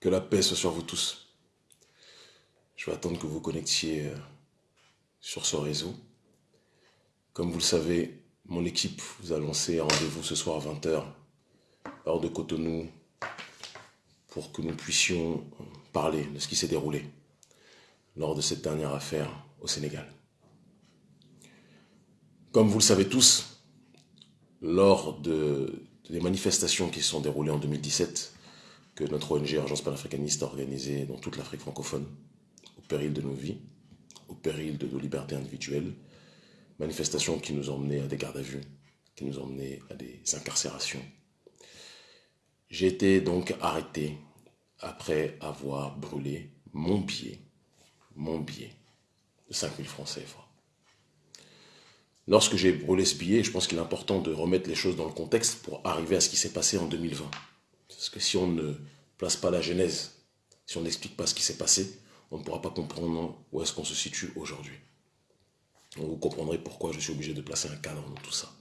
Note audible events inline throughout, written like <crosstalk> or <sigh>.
Que la paix soit sur vous tous. Je vais attendre que vous connectiez euh, sur ce réseau. Comme vous le savez, mon équipe vous a lancé un rendez-vous ce soir à 20h, hors de Cotonou, pour que nous puissions parler de ce qui s'est déroulé lors de cette dernière affaire au Sénégal. Comme vous le savez tous, lors de, des manifestations qui se sont déroulées en 2017, que notre ONG Agence panafricaniste a organisées dans toute l'Afrique francophone, au péril de nos vies, au péril de nos libertés individuelles, manifestations qui nous menés à des gardes à vue, qui nous menés à des incarcérations. J'ai été donc arrêté après avoir brûlé mon billet, mon billet de 5000 francs CFA. Lorsque j'ai brûlé ce billet, je pense qu'il est important de remettre les choses dans le contexte pour arriver à ce qui s'est passé en 2020. Parce que si on ne place pas la genèse, si on n'explique pas ce qui s'est passé, on ne pourra pas comprendre où est-ce qu'on se situe aujourd'hui. Vous comprendrez pourquoi je suis obligé de placer un cadre dans tout ça.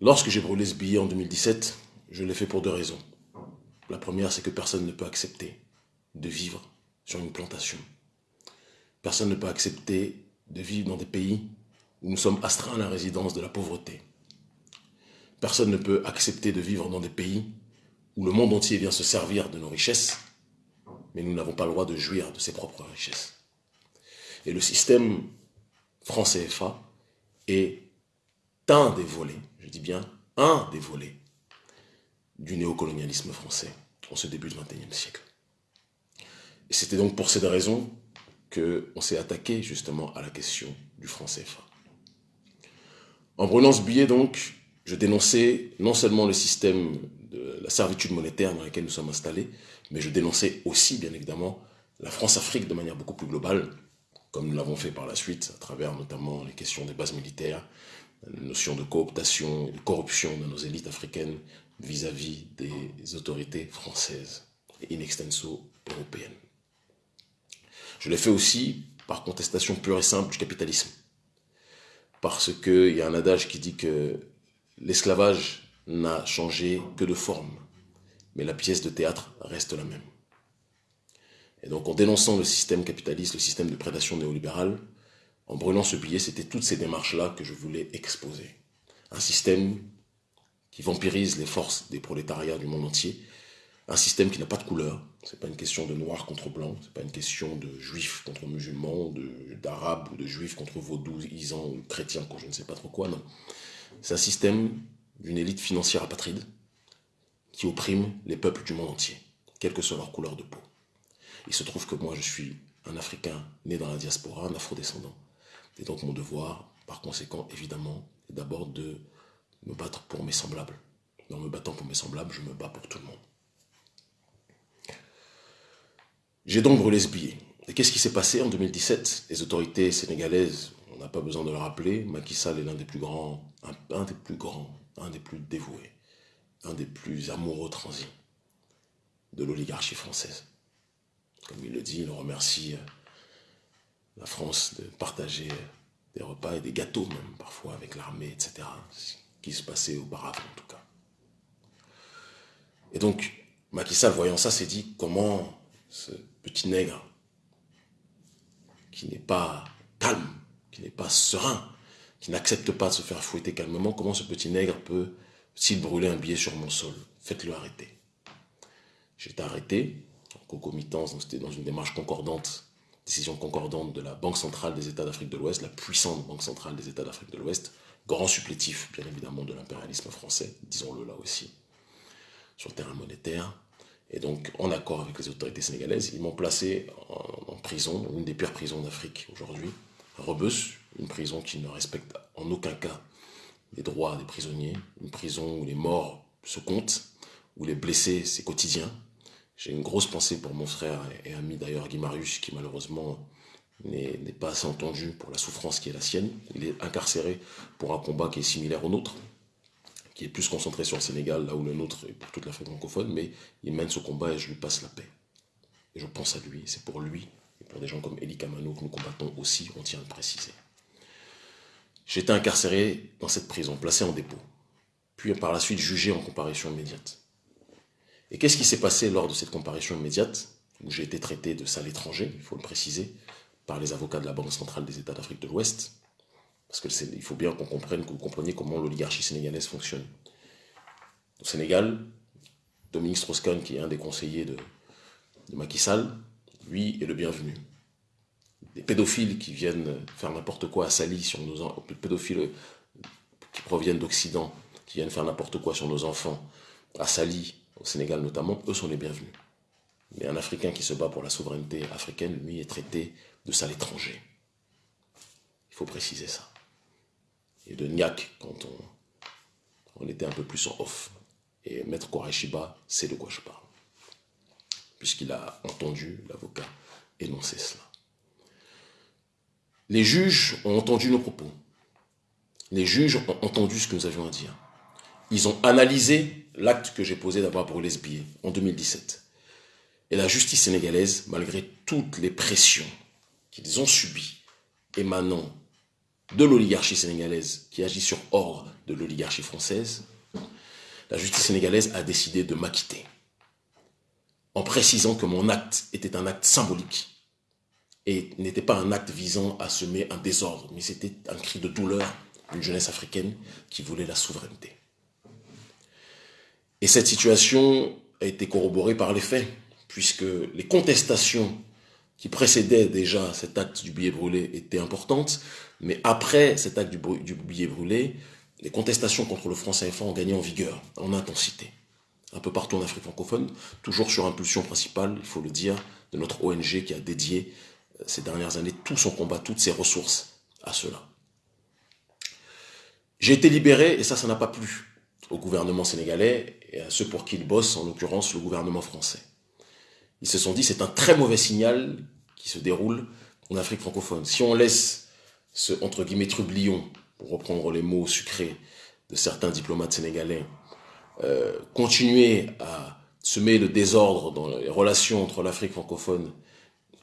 Lorsque j'ai brûlé ce billet en 2017, je l'ai fait pour deux raisons. La première, c'est que personne ne peut accepter de vivre sur une plantation. Personne ne peut accepter de vivre dans des pays où nous sommes astreints à la résidence de la pauvreté. Personne ne peut accepter de vivre dans des pays où le monde entier vient se servir de nos richesses, mais nous n'avons pas le droit de jouir de ses propres richesses. Et le système français CFA est un des volets, je dis bien un des volets, du néocolonialisme français en ce début du XXIe siècle. Et c'était donc pour cette raison qu'on s'est attaqué justement à la question du franc CFA. En brûlant ce billet, donc, je dénonçais non seulement le système de la servitude monétaire dans lequel nous sommes installés, mais je dénonçais aussi, bien évidemment, la France-Afrique de manière beaucoup plus globale, comme nous l'avons fait par la suite, à travers notamment les questions des bases militaires, la notion de cooptation et de corruption de nos élites africaines vis-à-vis des autorités françaises et in extenso européennes. Je l'ai fait aussi par contestation pure et simple du capitalisme. Parce qu'il y a un adage qui dit que l'esclavage n'a changé que de forme, mais la pièce de théâtre reste la même. Et donc en dénonçant le système capitaliste, le système de prédation néolibérale, en brûlant ce billet, c'était toutes ces démarches-là que je voulais exposer. Un système qui vampirise les forces des prolétariats du monde entier, un système qui n'a pas de couleur, c'est pas une question de noir contre blanc, c'est pas une question de juifs contre musulmans, d'arabes ou de juifs contre vaudous, isans ou chrétiens, contre je ne sais pas trop quoi, non. C'est un système d'une élite financière apatride qui opprime les peuples du monde entier, quelle que soit leur couleur de peau. Il se trouve que moi, je suis un Africain né dans la diaspora, un afrodescendant. Et donc mon devoir, par conséquent, évidemment, est d'abord de me battre pour mes semblables. En me battant pour mes semblables, je me bats pour tout le monde. J'ai donc brûlé ce billet. Et qu'est-ce qui s'est passé en 2017 Les autorités sénégalaises, on n'a pas besoin de le rappeler, Macky Sall est l'un des plus grands, un, des plus grands, un des plus dévoués, un des plus amoureux transis de l'oligarchie française. Comme il le dit, il remercie euh, la France de partager des repas et des gâteaux même parfois avec l'armée, etc. Ce qui se passait auparavant en tout cas. Et donc, Macky Sall, voyant ça, s'est dit comment ce petit nègre qui n'est pas calme, qui n'est pas serein, qui n'accepte pas de se faire fouetter calmement, comment ce petit nègre peut, s'il brûlait un billet sur mon sol, faites-le arrêter. J'ai été arrêté en concomitance, c'était dans une démarche concordante, décision concordante de la Banque centrale des États d'Afrique de l'Ouest, la puissante Banque centrale des États d'Afrique de l'Ouest, grand supplétif bien évidemment de l'impérialisme français, disons-le là aussi, sur le terrain monétaire, et donc, en accord avec les autorités sénégalaises, ils m'ont placé en, prison, une des pires prisons d'Afrique aujourd'hui, Rebus, une prison qui ne respecte en aucun cas les droits des prisonniers, une prison où les morts se comptent, où les blessés, c'est quotidien. J'ai une grosse pensée pour mon frère et, ami d'ailleurs, Guy Marius, qui malheureusement n'est pas assez entendu pour la souffrance qui est la sienne. Il est incarcéré pour un combat qui est similaire au nôtre, qui est plus concentré sur le Sénégal, là où le nôtre est pour toute l'Afrique francophone, mais il mène ce combat et je lui passe la paix. Et je pense à lui, c'est pour lui pour des gens comme Eli Kamano que nous combattons aussi, on tient à le préciser. J'étais incarcéré dans cette prison, placé en dépôt, puis par la suite jugé en comparution immédiate. Et qu'est-ce qui s'est passé lors de cette comparution immédiate, où j'ai été traité de sale étranger, il faut le préciser, par les avocats de la Banque centrale des États d'Afrique de l'Ouest, parce qu'il faut bien qu'on comprenne, que vous compreniez comment l'oligarchie sénégalaise fonctionne. Au Sénégal, Dominique Strauss-Kahn, qui est un des conseillers de, de Macky Sall, lui est le bienvenu. Des pédophiles qui viennent faire n'importe quoi à Sali sur nos pédophiles qui proviennent d'Occident, qui viennent faire n'importe quoi sur nos enfants, à Sali, au Sénégal notamment, eux sont les bienvenus. Mais un Africain qui se bat pour la souveraineté africaine, lui, est traité de sale étranger. Il faut préciser ça. Et de Niak, quand on, était un peu plus en off. Et Maître Koreshiba sait de quoi je parle. Puisqu'il a entendu l'avocat énoncer cela. Les juges ont entendu nos propos. Les juges ont entendu ce que nous avions à dire. Ils ont analysé l'acte que j'ai posé d'avoir brûlé ce billet en 2017. Et la justice sénégalaise, malgré toutes les pressions qu'ils ont subies émanant de l'oligarchie sénégalaise qui agit sur ordre de l'oligarchie française, la justice sénégalaise a décidé de m'acquitter en précisant que mon acte était un acte symbolique et n'était pas un acte visant à semer un désordre, mais c'était un cri de douleur d'une jeunesse africaine qui voulait la souveraineté. Et cette situation a été corroborée par les faits, puisque les contestations qui précédaient déjà cet acte du billet brûlé étaient importantes, mais après cet acte du, billet brûlé, les contestations contre le franc CFA ont gagné en vigueur, en intensité, un peu partout en Afrique francophone, toujours sur impulsion principale, il faut le dire, de notre ONG qui a dédié euh, ces dernières années tout son combat, toutes ses ressources à cela. J'ai été libéré et ça, ça n'a pas plu au gouvernement sénégalais et à ceux pour qui il bosse, en l'occurrence le gouvernement français. Ils se sont dit c'est un très mauvais signal qui se déroule en Afrique francophone. Si on laisse ce entre guillemets trublion, pour reprendre les mots sucrés de certains diplomates sénégalais, euh, continuer à semer le désordre dans les relations entre l'Afrique francophone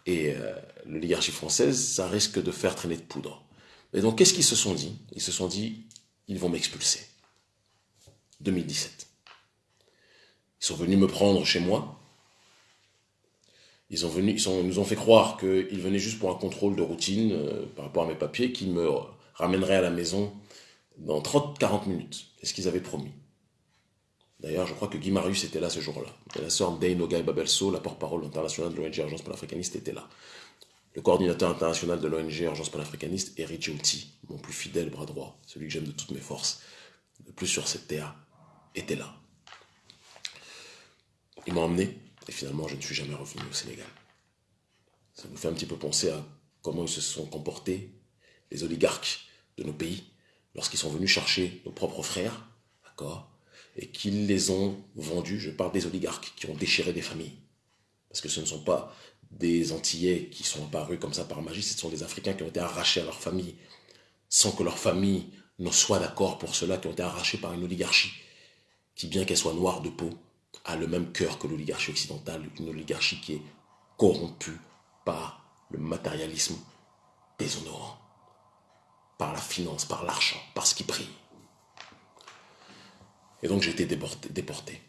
et euh, l'oligarchie française, ça risque de faire traîner de poudre. Et donc, qu'est-ce qu'ils se sont dit? Ils se sont dit, ils vont m'expulser. 2017. Ils sont venus me prendre chez moi. Ils, nous ont fait croire qu'ils venaient juste pour un contrôle de routine euh, par rapport à mes papiers, qui me ramèneraient à la maison dans 30-40 minutes. C'est ce qu'ils avaient promis. D'ailleurs, je crois que Guy Marius était là ce jour-là. La sœur Nogai Babelso, la porte-parole internationale de l'ONG Urgence panafricaniste, était là. Le coordinateur international de l'ONG Urgence panafricaniste, Eric Giouti, mon plus fidèle bras droit, celui que j'aime de toutes mes forces, le plus sur cette terre, était là. Ils m'ont emmené et finalement je ne suis jamais revenu au Sénégal. Ça vous fait un petit peu penser à comment ils se sont comportés, les oligarques de nos pays, lorsqu'ils sont venus chercher nos propres frères, d'accord, et qu'ils les ont vendus, je parle des oligarques qui ont déchiré des familles. Parce que ce ne sont pas des Antillais qui sont apparus comme ça par magie, ce sont des Africains qui ont été arrachés à leur famille, sans que leur famille ne soit d'accord pour cela, qui ont été arrachés par une oligarchie qui, bien qu'elle soit noire de peau, a le même cœur que l'oligarchie occidentale, une oligarchie qui est corrompue par le matérialisme déshonorant, par la finance, par l'argent, par ce qui brille. Et donc j'ai été déporté. déporté.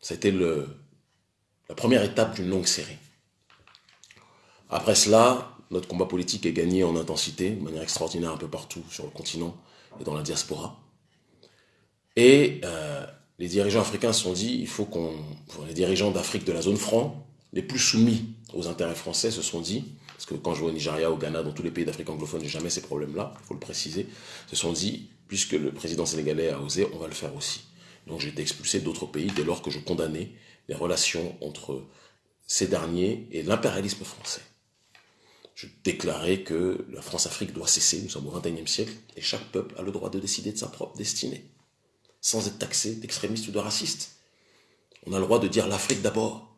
C'était la première étape d'une longue série. Après cela, notre combat politique est gagné en intensité, de manière extraordinaire un peu partout sur le continent et dans la diaspora. Et euh, les dirigeants africains se sont dit, il faut qu'on... Les dirigeants d'Afrique de la zone franc, les plus soumis aux intérêts français, se sont dit, parce que quand je vais au Nigeria, au Ghana, dans tous les pays d'Afrique anglophone, j'ai jamais ces problèmes-là, il faut le préciser, se sont dit, puisque le président sénégalais a osé, on va le faire aussi. Donc j'ai été expulsé d'autres pays dès lors que je condamnais les relations entre ces derniers et l'impérialisme français. Je déclarais que la France-Afrique doit cesser, nous sommes au XXIe siècle, et chaque peuple a le droit de décider de sa propre destinée sans être taxé d'extrémiste ou de raciste. On a le droit de dire l'Afrique d'abord,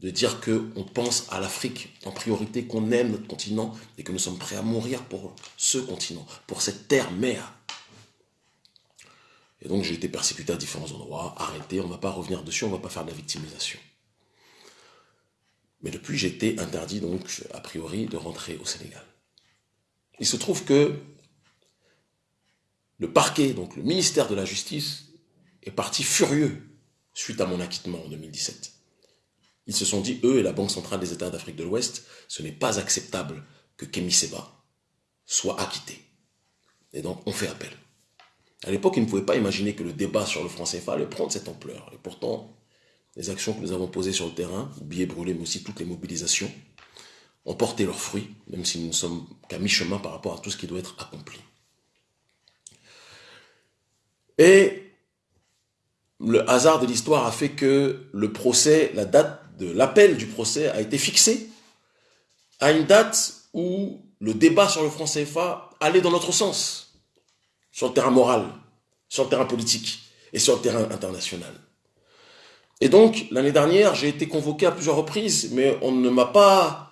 de dire qu'on pense à l'Afrique en priorité, qu'on aime notre continent et que nous sommes prêts à mourir pour ce continent, pour cette terre-mère. Et donc j'ai été persécuté à différents endroits, arrêté, on ne va pas revenir dessus, on ne va pas faire de la victimisation. Mais depuis, j'ai été interdit donc, a priori, de rentrer au Sénégal. Il se trouve que le parquet, donc le ministère de la Justice, est parti furieux suite à mon acquittement en 2017. Ils se sont dit, eux et la Banque centrale des États d'Afrique de l'Ouest, ce n'est pas acceptable que Kemi Seba soit acquitté. Et donc, on fait appel. À l'époque, ils ne pouvaient pas imaginer que le débat sur le franc CFA allait prendre cette ampleur. Et pourtant, les actions que nous avons posées sur le terrain, billets brûlés, mais aussi toutes les mobilisations, ont porté leurs fruits, même si nous ne sommes qu'à mi-chemin par rapport à tout ce qui doit être accompli. Et le hasard de l'histoire a fait que le procès, la date de l'appel du procès a été fixée à une date où le débat sur le franc CFA allait dans notre sens, sur le terrain moral, sur le terrain politique et sur le terrain international. Et donc, l'année dernière, j'ai été convoqué à plusieurs reprises, mais on ne m'a pas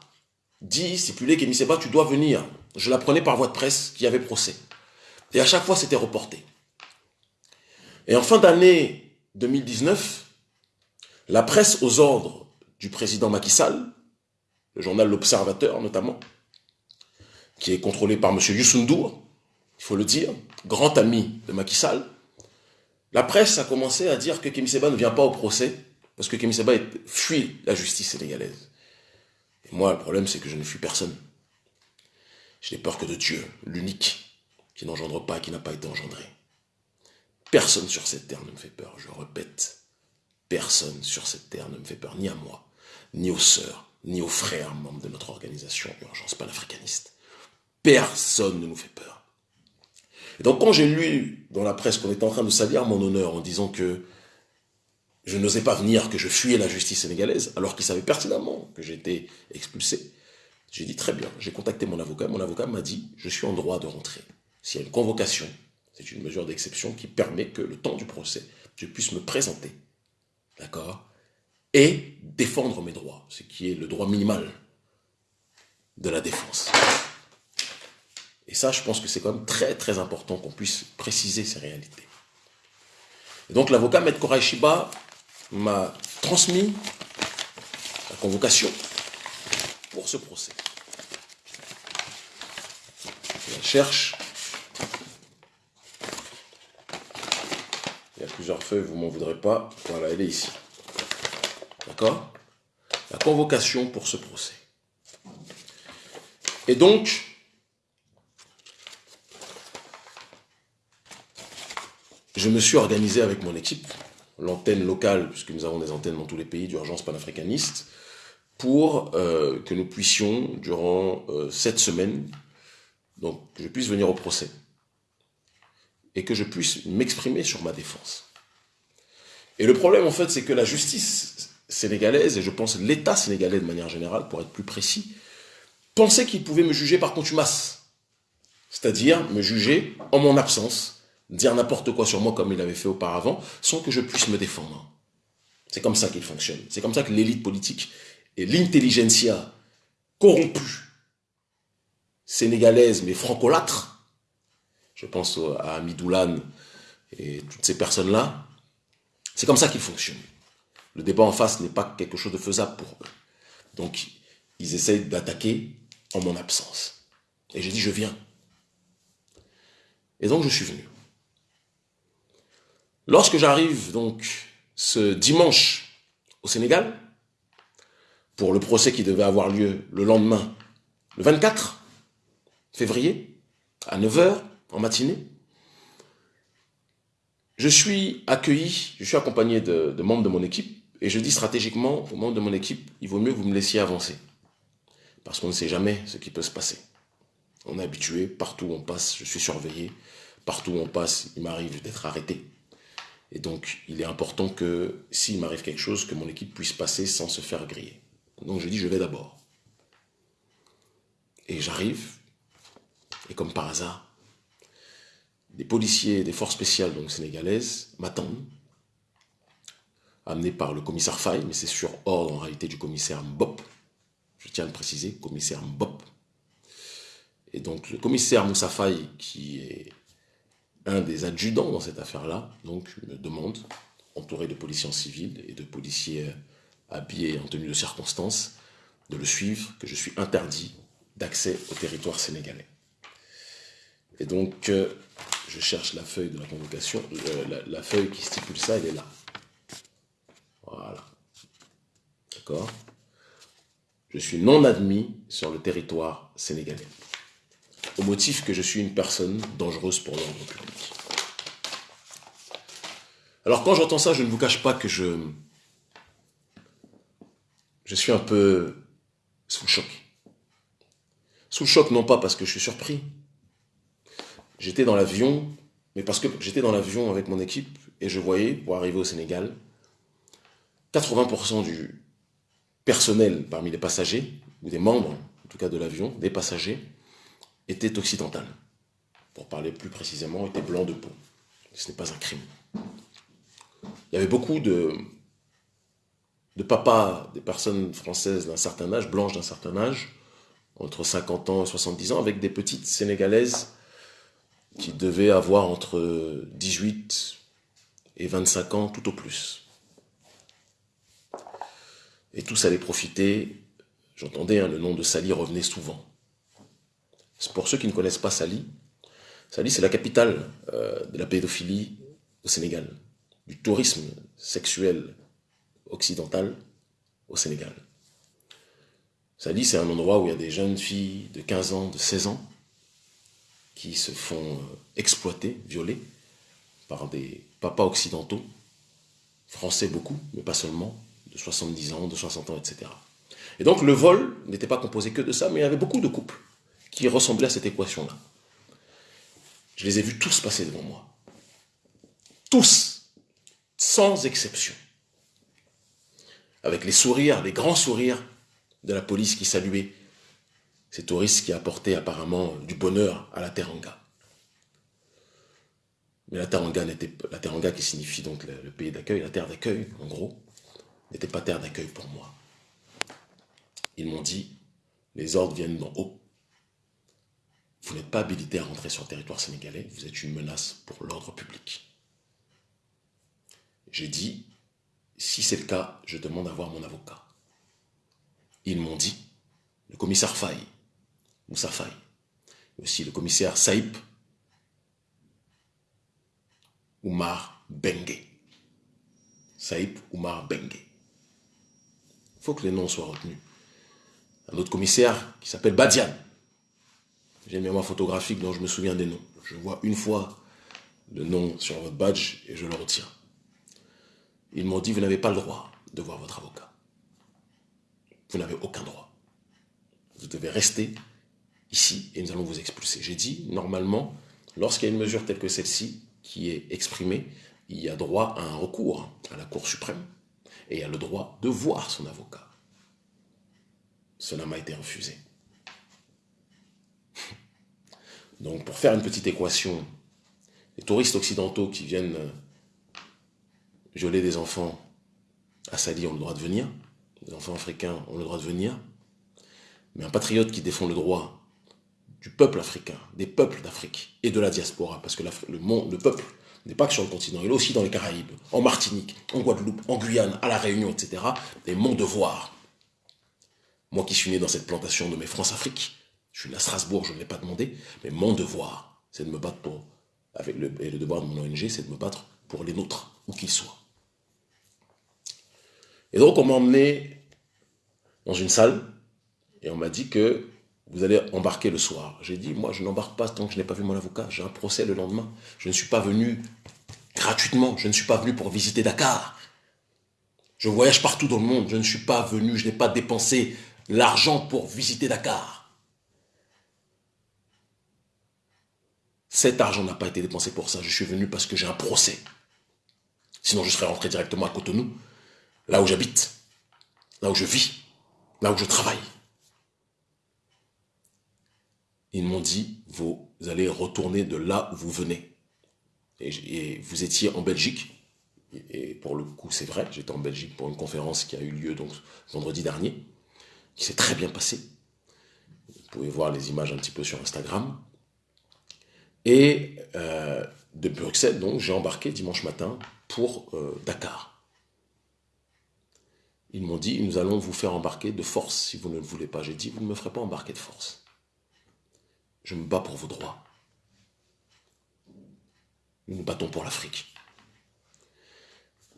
dit, stipulé, qu'Émi Seba, tu dois venir. Je l'apprenais par voie de presse qu'il y avait procès. Et à chaque fois, c'était reporté. Et en fin d'année 2019, la presse aux ordres du président Macky Sall, le journal L'Observateur notamment, qui est contrôlé par M. Youssoundour, il faut le dire, grand ami de Macky Sall, la presse a commencé à dire que Kémy Seba ne vient pas au procès parce que Kémy Seba fuit la justice sénégalaise. Et moi, le problème, c'est que je ne fuis personne. Je n'ai peur que de Dieu, l'unique, qui n'engendre pas, qui n'a pas été engendré. Personne sur cette terre ne me fait peur, je répète. Personne sur cette terre ne me fait peur, ni à moi, ni aux sœurs, ni aux frères membres de notre organisation Urgence panafricaniste. Personne ne nous fait peur. Et donc quand j'ai lu dans la presse qu'on était en train de salir mon honneur en disant que je n'osais pas venir, que je fuyais la justice sénégalaise, alors qu'ils savaient pertinemment que j'étais expulsé, j'ai dit très bien, j'ai contacté mon avocat, mon avocat m'a dit, je suis en droit de rentrer. S'il y a une convocation, c'est une mesure d'exception qui permet que le temps du procès, je puisse me présenter, d'accord, et défendre mes droits, ce qui est le droit minimal de la défense. Et ça, je pense que c'est quand même très très important qu'on puisse préciser ces réalités. Et donc l'avocat Maître Koraishiba m'a transmis la convocation pour ce procès. La cherche. Il y a plusieurs feuilles, vous m'en voudrez pas. Voilà, elle est ici. D'accord? La convocation pour ce procès. Et donc, je me suis organisé avec mon équipe, l'antenne locale, puisque nous avons des antennes dans tous les pays d'urgence panafricaniste, pour euh, que nous puissions, durant euh, cette semaine, donc que je puisse venir au procès et que je puisse m'exprimer sur ma défense. Et le problème, en fait, c'est que la justice sénégalaise, et je pense l'État sénégalais de manière générale, pour être plus précis, pensait qu'il pouvait me juger par contumace. C'est-à-dire me juger en mon absence, dire n'importe quoi sur moi comme il avait fait auparavant, sans que je puisse me défendre. C'est comme ça qu'il fonctionne. C'est comme ça que l'élite politique et l'intelligentsia corrompue, sénégalaise mais francolâtre, je pense à Amidoulan et toutes ces personnes-là, c'est comme ça qu'ils fonctionnent. Le débat en face n'est pas quelque chose de faisable pour eux. Donc, ils essayent d'attaquer en mon absence. Et j'ai dit, je viens. Et donc, je suis venu. Lorsque j'arrive donc ce dimanche au Sénégal, pour le procès qui devait avoir lieu le lendemain, le 24 février, à 9h en matinée, je suis accueilli, je suis accompagné de, membres de mon équipe, et je dis stratégiquement aux membres de mon équipe, il vaut mieux que vous me laissiez avancer, parce qu'on ne sait jamais ce qui peut se passer. On est habitué, partout où on passe, je suis surveillé, partout où on passe, il m'arrive d'être arrêté. Et donc, il est important que s'il m'arrive quelque chose, que mon équipe puisse passer sans se faire griller. Donc, je dis, je vais d'abord. Et j'arrive, et comme par hasard, des policiers des forces spéciales donc sénégalaises m'attendent, amenés par le commissaire Faye, mais c'est sur ordre en réalité du commissaire Mbop. Je tiens à le préciser, commissaire Mbop. Et donc le commissaire Moussa Faye, qui est un des adjudants dans cette affaire-là, donc me demande, entouré de policiers en civil et de policiers habillés en tenue de circonstance, de le suivre, que je suis interdit d'accès au territoire sénégalais. Et donc, euh, je cherche la feuille de la convocation, euh, la, feuille qui stipule ça, elle est là. D'accord? Je suis non admis sur le territoire sénégalais. Au motif que je suis une personne dangereuse pour l'ordre public. Alors quand j'entends ça, je ne vous cache pas que je, suis un peu sous choc. Sous le choc, non pas parce que je suis surpris. J'étais dans l'avion, mais parce que j'étais dans l'avion avec mon équipe et je voyais, pour arriver au Sénégal, 80% du personnel parmi les passagers, ou des membres, en tout cas de l'avion, des passagers, était occidental. Pour parler plus précisément, était blanc de peau. Ce n'est pas un crime. Il y avait beaucoup de, de papas, des personnes françaises d'un certain âge, blanches d'un certain âge, entre 50 ans et 70 ans, avec des petites sénégalaises qui devaient avoir entre 18 et 25 ans tout au plus. Et tous allaient profiter, j'entendais hein, le nom de Sali revenait souvent. Pour ceux qui ne connaissent pas Sali, Sali c'est la capitale euh, de la pédophilie au Sénégal, du tourisme sexuel occidental au Sénégal. Sali, c'est un endroit où il y a des jeunes filles de 15 ans, de 16 ans, qui se font euh, exploiter, violer par des papas occidentaux, français beaucoup, mais pas seulement, de 70 ans, de 60 ans, etc. Et donc le vol n'était pas composé que de ça, mais il y avait beaucoup de couples qui ressemblaient à cette équation-là. Je les ai vus tous passer devant moi. Tous, sans exception. Avec les sourires, les grands sourires de la police qui saluait ces touristes qui apportaient apparemment du bonheur à la Teranga. Mais la Teranga, la Teranga qui signifie donc le, pays d'accueil, la terre d'accueil, en gros, n'était pas terre d'accueil pour moi. Ils m'ont dit, les ordres viennent d'en haut. Vous n'êtes pas habilité à rentrer sur le territoire sénégalais, vous êtes une menace pour l'ordre public. J'ai dit, si c'est le cas, je demande à voir mon avocat. Ils m'ont dit, le commissaire Faye, Moussa Faye, aussi le commissaire Saïp, Oumar Bengue. Saïp Oumar Bengue. Il faut que les noms soient retenus. Un autre commissaire qui s'appelle Badian. J'ai une mémoire photographique dont je me souviens des noms. Je vois une fois le nom sur votre badge et je le retiens. Ils m'ont dit, vous n'avez pas le droit de voir votre avocat. Vous n'avez aucun droit. Vous devez rester ici et nous allons vous expulser. J'ai dit, normalement, lorsqu'il y a une mesure telle que celle-ci qui est exprimée, il y a droit à un recours à la Cour suprême et il y a le droit de voir son avocat. Cela m'a été refusé. Donc pour faire une petite équation, les touristes occidentaux qui viennent violer des enfants à Sali ont le droit de venir, les enfants africains ont le droit de venir, mais un patriote qui défend le droit du peuple africain, des peuples d'Afrique et de la diaspora, parce que le, monde, le peuple n'est pas que sur le continent, il est aussi dans les Caraïbes, en Martinique, en Guadeloupe, en Guyane, à La Réunion, etc. Et mon devoir, moi qui suis né dans cette plantation de mes France-Afrique, je suis né à Strasbourg, je ne l'ai pas demandé, mais mon devoir, c'est de me battre pour, et le devoir de mon ONG, c'est de me battre pour les nôtres, où qu'ils soient. Et donc on m'a emmené dans une salle, et on m'a dit que vous allez embarquer le soir. J'ai dit, moi, je n'embarque pas tant que je n'ai pas vu mon avocat. J'ai un procès le lendemain. Je ne suis pas venu gratuitement. Je ne suis pas venu pour visiter Dakar. Je voyage partout dans le monde. Je ne suis pas venu, je n'ai pas dépensé l'argent pour visiter Dakar. Cet argent n'a pas été dépensé pour ça. Je suis venu parce que j'ai un procès. Sinon, je serais rentré directement à Cotonou, là où j'habite, là où je vis, là où je travaille ils m'ont dit, vous allez retourner de là où vous venez. Et, vous étiez en Belgique, et pour le coup c'est vrai, j'étais en Belgique pour une conférence qui a eu lieu donc vendredi dernier, qui s'est très bien passée. Vous pouvez voir les images un petit peu sur Instagram. Et euh, de Bruxelles, donc, j'ai embarqué dimanche matin pour euh, Dakar. Ils m'ont dit, nous allons vous faire embarquer de force si vous ne le voulez pas. J'ai dit, vous ne me ferez pas embarquer de force. Je me bats pour vos droits. Nous nous battons pour l'Afrique.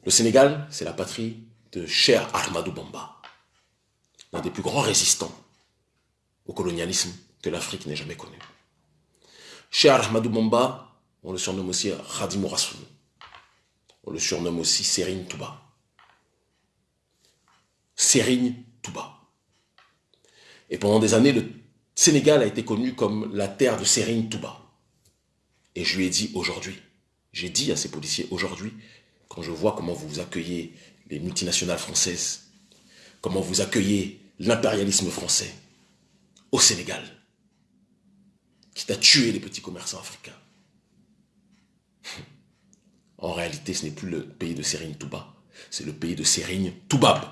Le Sénégal, c'est la patrie de Cher Ahmadou Bamba. l'un des plus grands résistants au colonialisme que l'Afrique n'ait jamais connu. Cheikh Ahmadou on le surnomme aussi Khadim Rassoul. On le surnomme aussi Serigne Touba. Serigne Touba. Et pendant des années, le Sénégal a été connu comme la terre de Serigne Touba. Et je lui ai dit aujourd'hui, j'ai dit à ces policiers aujourd'hui, quand je vois comment vous accueillez les multinationales françaises, comment vous accueillez l'impérialisme français au Sénégal, qui a tué les petits commerçants africains. <laughs> En réalité, ce n'est plus le pays de Serigne Touba, c'est le pays de Serigne Toubab.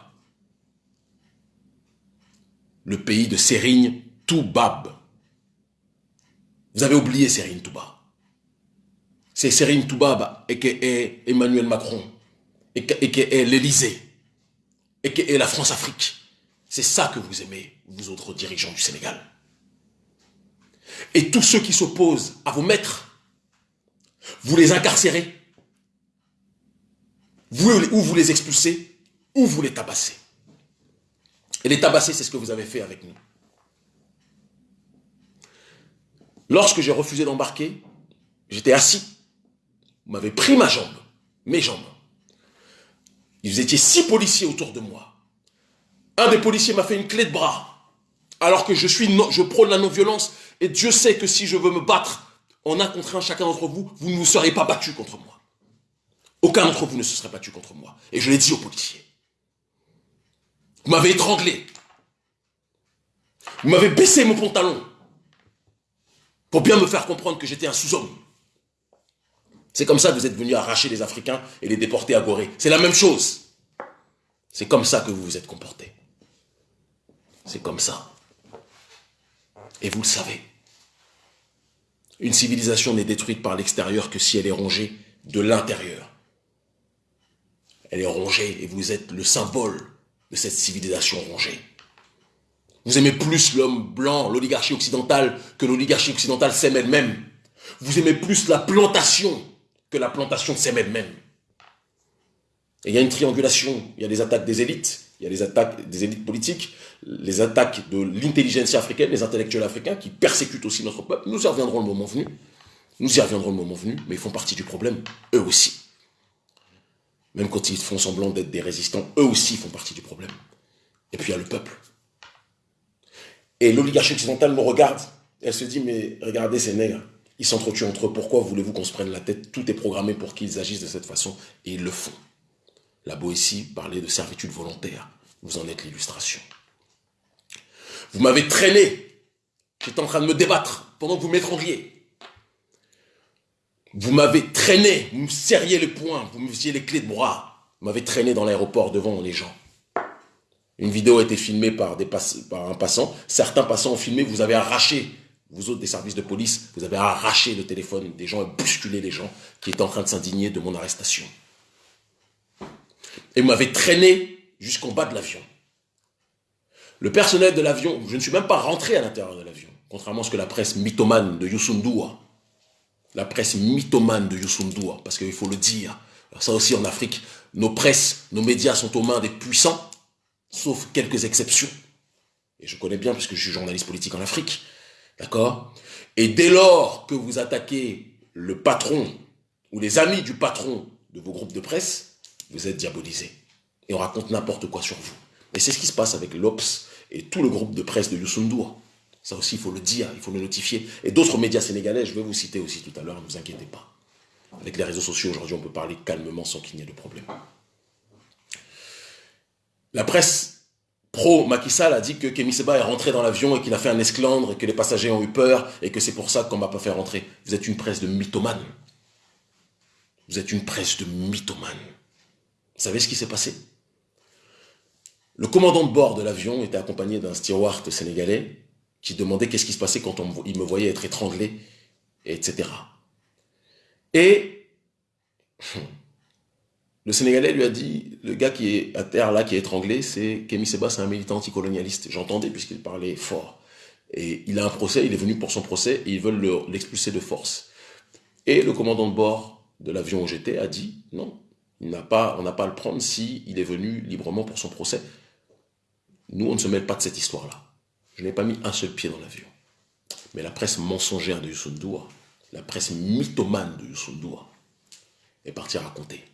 Le pays de Serigne Toubab. Vous avez oublié Serigne Touba c'est Serine Toubab et que est Emmanuel Macron et que est l'Elysée et que est la France-Afrique. C'est ça que vous aimez, vous autres dirigeants du Sénégal. Et tous ceux qui s'opposent à vos maîtres, vous les incarcérez, vous, ou vous les expulsez, ou vous les tabassez. Et les tabasser, c'est ce que vous avez fait avec nous. Lorsque j'ai refusé d'embarquer, j'étais assis vous m'avez pris ma jambe, mes jambes. Ils étaient six policiers autour de moi. Un des policiers m'a fait une clé de bras, alors que je, suis je prône la non-violence, et Dieu sait que si je veux me battre en un contre un, chacun d'entre vous, vous ne vous serez pas battu contre moi. Aucun d'entre vous ne se serait battu contre moi. Et je l'ai dit aux policiers. Vous m'avez étranglé. Vous m'avez baissé mon pantalon pour bien me faire comprendre que j'étais un sous-homme. C'est comme ça que vous êtes venus arracher les Africains et les déporter à Gorée. C'est la même chose. C'est comme ça que vous vous êtes comportés. C'est comme ça. Et vous le savez. Une civilisation n'est détruite par l'extérieur que si elle est rongée de l'intérieur. Elle est rongée et vous êtes le symbole de cette civilisation rongée. Vous aimez plus l'homme blanc, l'oligarchie occidentale, que l'oligarchie occidentale s'aime elle-même. Vous aimez plus la plantation que la plantation de elle-même. Et il y a une triangulation, il y a les attaques des élites, il y a les attaques des élites politiques, les attaques de l'intelligence africaine, les intellectuels africains qui persécutent aussi notre peuple. Nous y reviendrons le moment venu. Nous y reviendrons le moment venu, mais ils font partie du problème, eux aussi. Même quand ils font semblant d'être des résistants, eux aussi font partie du problème. Et puis il y a le peuple. Et l'oligarchie occidentale nous regarde, elle se dit, mais regardez ces nègres, ils s'entretuent entre eux. Pourquoi voulez-vous qu'on se prenne la tête? Tout est programmé pour qu'ils agissent de cette façon et ils le font. La Boétie parlait de servitude volontaire. Vous en êtes l'illustration. Vous m'avez traîné. J'étais en train de me débattre pendant que vous m'étrangliez. Vous m'avez traîné, vous me serriez les poings, vous me faisiez les clés de bras. Vous m'avez traîné dans l'aéroport devant les gens. Une vidéo a été filmée par, par un passant. Certains passants ont filmé, vous avez arraché vous autres des services de police, vous avez arraché le téléphone des gens et bousculé les gens qui étaient en train de s'indigner de mon arrestation. Et vous m'avez traîné jusqu'en bas de l'avion. Le personnel de l'avion, je ne suis même pas rentré à l'intérieur de l'avion, contrairement à ce que la presse mythomane de Youssundua, la presse mythomane de Youssundua, parce qu'il faut le dire, ça aussi en Afrique, nos presses, nos médias sont aux mains des puissants, sauf quelques exceptions. Et je connais bien, puisque je suis journaliste politique en Afrique, D'accord? Et dès lors que vous attaquez le patron ou les amis du patron de vos groupes de presse, vous êtes diabolisé. Et on raconte n'importe quoi sur vous. Et c'est ce qui se passe avec l'OPS et tout le groupe de presse de Youssoundour. Ça aussi, il faut le dire, il faut le notifier. Et d'autres médias sénégalais, je vais vous citer aussi tout à l'heure, ne vous inquiétez pas. Avec les réseaux sociaux, aujourd'hui, on peut parler calmement sans qu'il n'y ait de problème. La presse pro-Macky Sall a dit que Kémy Seba est rentré dans l'avion et qu'il a fait un esclandre et que les passagers ont eu peur et que c'est pour ça qu'on ne m'a pas fait rentrer. Vous êtes une presse de mythomane. Vous êtes une presse de mythomane. Vous savez ce qui s'est passé? Le commandant de bord de l'avion était accompagné d'un steward sénégalais qui demandait qu'est-ce qui se passait quand il me voyait être étranglé, etc. Et le Sénégalais lui a dit, le gars qui est à terre là, qui est étranglé, c'est Kémy Seba, c'est un militant anticolonialiste. J'entendais puisqu'il parlait fort. Et il a un procès, il est venu pour son procès et ils veulent l'expulser de force. Et le commandant de bord de l'avion où j'étais a dit, non, il pas, on n'a pas à le prendre il est venu librement pour son procès. Nous, on ne se mêle pas de cette histoire-là. Je n'ai pas mis un seul pied dans l'avion. Mais la presse mensongère de Youssou la presse mythomane de Youssou est partie raconter.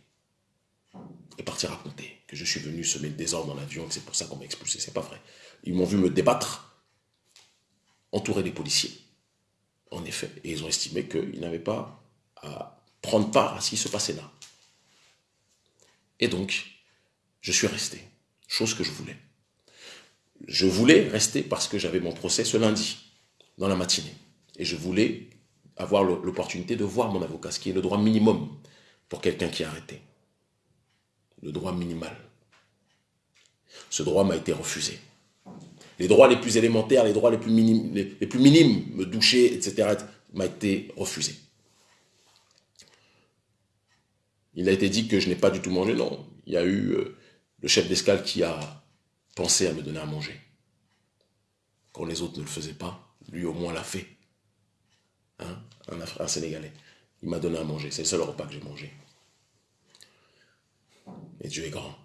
Est partie raconter que je suis venu semer le désordre dans l'avion, que c'est pour ça qu'on m'a expulsé. C'est pas vrai. Ils m'ont vu me débattre, entouré des policiers. En effet. Et ils ont estimé qu'ils n'avaient pas à prendre part à ce qui se passait là. Et donc, je suis resté. Chose que je voulais. Je voulais rester parce que j'avais mon procès ce lundi, dans la matinée. Et je voulais avoir l'opportunité de voir mon avocat, ce qui est le droit minimum pour quelqu'un qui est arrêté. Le droit minimal. Ce droit m'a été refusé. Les droits les plus élémentaires, les droits les plus minimes, les, plus minimes me doucher, etc., m'a été refusé. Il a été dit que je n'ai pas du tout mangé. Non, il y a eu euh, le chef d'escale qui a pensé à me donner à manger. Quand les autres ne le faisaient pas, lui au moins l'a fait. Hein? Un, un Sénégalais. Il m'a donné à manger. C'est le seul repas que j'ai mangé. Et Dieu est grand.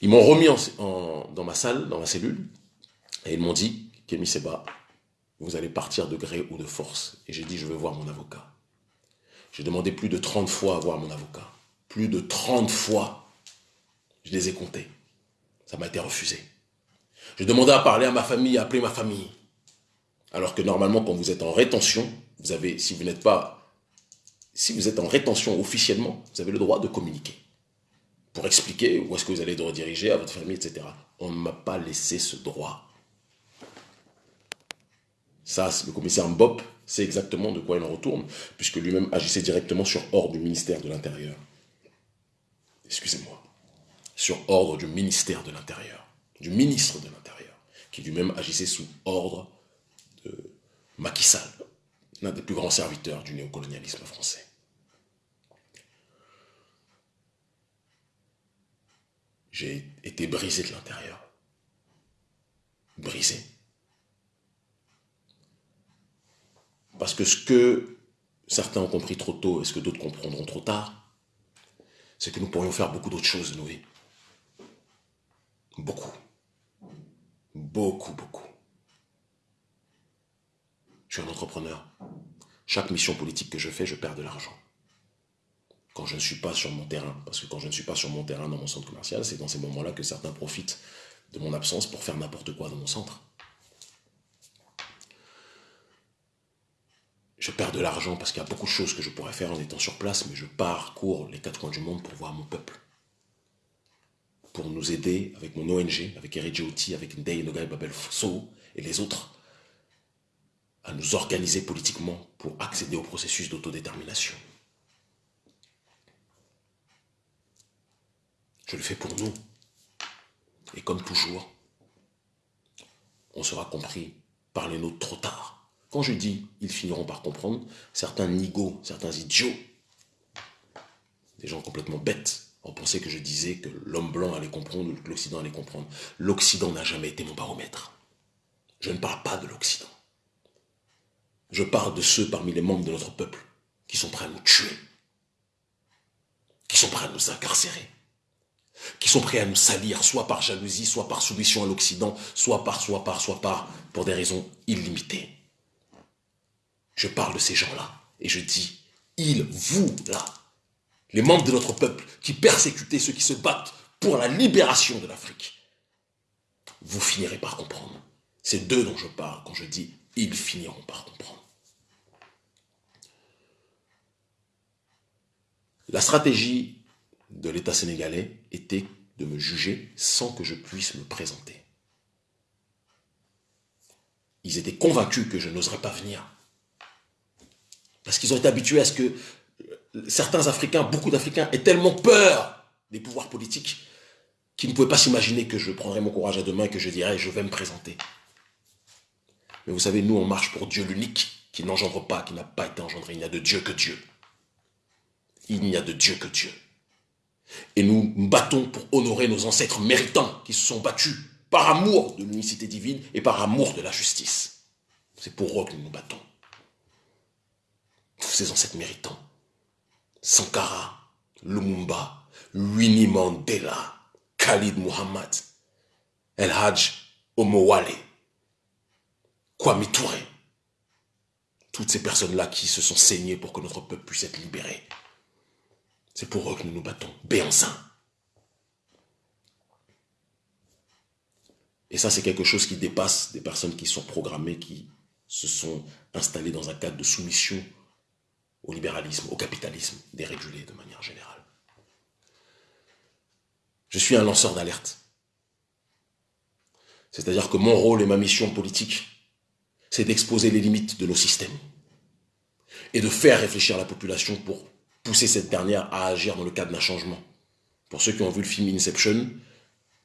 Ils m'ont remis dans ma salle, dans ma cellule, et ils m'ont dit, Kémy Seba, vous allez partir de gré ou de force. Et j'ai dit, je veux voir mon avocat. J'ai demandé plus de 30 fois à voir mon avocat. Plus de 30 fois. Je les ai comptés. Ça m'a été refusé. J'ai demandé à parler à ma famille, à appeler ma famille. Alors que normalement, quand vous êtes en rétention, vous avez, si vous n'êtes pas, si vous êtes en rétention officiellement, vous avez le droit de communiquer. Pour expliquer où est-ce que vous allez rediriger à votre famille, etc. On ne m'a pas laissé ce droit. Ça, le commissaire Mbop sait exactement de quoi il en retourne, puisque lui-même agissait directement sur ordre du ministère de l'Intérieur. Excusez-moi. Sur ordre du ministère de l'Intérieur, du ministre de l'Intérieur, qui lui-même agissait sous ordre de Macky Sall, l'un des plus grands serviteurs du néocolonialisme français. J'ai été brisé de l'intérieur. Brisé. Parce que ce que certains ont compris trop tôt et ce que d'autres comprendront trop tard, c'est que nous pourrions faire beaucoup d'autres choses de nos vies. Beaucoup. Beaucoup, beaucoup. Je suis un entrepreneur. Chaque mission politique que je fais, je perds de l'argent. Quand je ne suis pas sur mon terrain, parce que quand je ne suis pas sur mon terrain dans mon centre commercial, c'est dans ces moments-là que certains profitent de mon absence pour faire n'importe quoi dans mon centre. Je perds de l'argent parce qu'il y a beaucoup de choses que je pourrais faire en étant sur place, mais je parcours les quatre coins du monde pour voir mon peuple. Pour nous aider avec mon ONG, avec Eridjouti, avec Ndei Nogai Babel So et les autres, à nous organiser politiquement pour accéder au processus d'autodétermination. Je le fais pour nous. Et comme toujours, on sera compris par les nôtres trop tard. Quand je dis ils finiront par comprendre, certains nigauds, certains idiots, des gens complètement bêtes, ont pensé que je disais que l'homme blanc allait comprendre ou que l'Occident allait comprendre. L'Occident n'a jamais été mon baromètre. Je ne parle pas de l'Occident. Je parle de ceux parmi les membres de notre peuple qui sont prêts à nous tuer, qui sont prêts à nous incarcérer, qui sont prêts à nous salir, soit par jalousie, soit par soumission à l'Occident, soit par, soit par, soit par, pour des raisons illimitées. Je parle de ces gens-là et je dis, ils, vous, là, les membres de notre peuple qui persécutaient ceux qui se battent pour la libération de l'Afrique, vous finirez par comprendre. C'est d'eux dont je parle quand je dis, ils finiront par comprendre. La stratégie de l'État sénégalais était de me juger sans que je puisse me présenter. Ils étaient convaincus que je n'oserais pas venir parce qu'ils ont été habitués à ce que euh, certains Africains, beaucoup d'Africains, aient tellement peur des pouvoirs politiques qu'ils ne pouvaient pas s'imaginer que je prendrais mon courage à deux mains et que je dirais « je vais me présenter ». Mais vous savez, nous, on marche pour Dieu l'unique, qui n'engendre pas, qui n'a pas été engendré. Il n'y a de Dieu que Dieu. Il n'y a de Dieu que Dieu. Et nous nous battons pour honorer nos ancêtres méritants qui se sont battus par amour de l'unicité divine et par amour de la justice. C'est pour eux que nous nous battons tous ces ancêtres méritants, Sankara, Lumumba, Winnie Mandela, Khalid Muhammad, El Hajj Omowale, Kwame Touré. Toutes ces personnes-là qui se sont saignées pour que notre peuple puisse être libéré. C'est pour eux que nous nous battons. Béançin. Et ça, c'est quelque chose qui dépasse des personnes qui sont programmées, qui se sont installées dans un cadre de soumission au libéralisme, au capitalisme, dérégulé de manière générale. Je suis un lanceur d'alerte. C'est-à-dire que mon rôle et ma mission politique, c'est d'exposer les limites de nos systèmes et de faire réfléchir la population pour pousser cette dernière à agir dans le cadre d'un changement. Pour ceux qui ont vu le film Inception,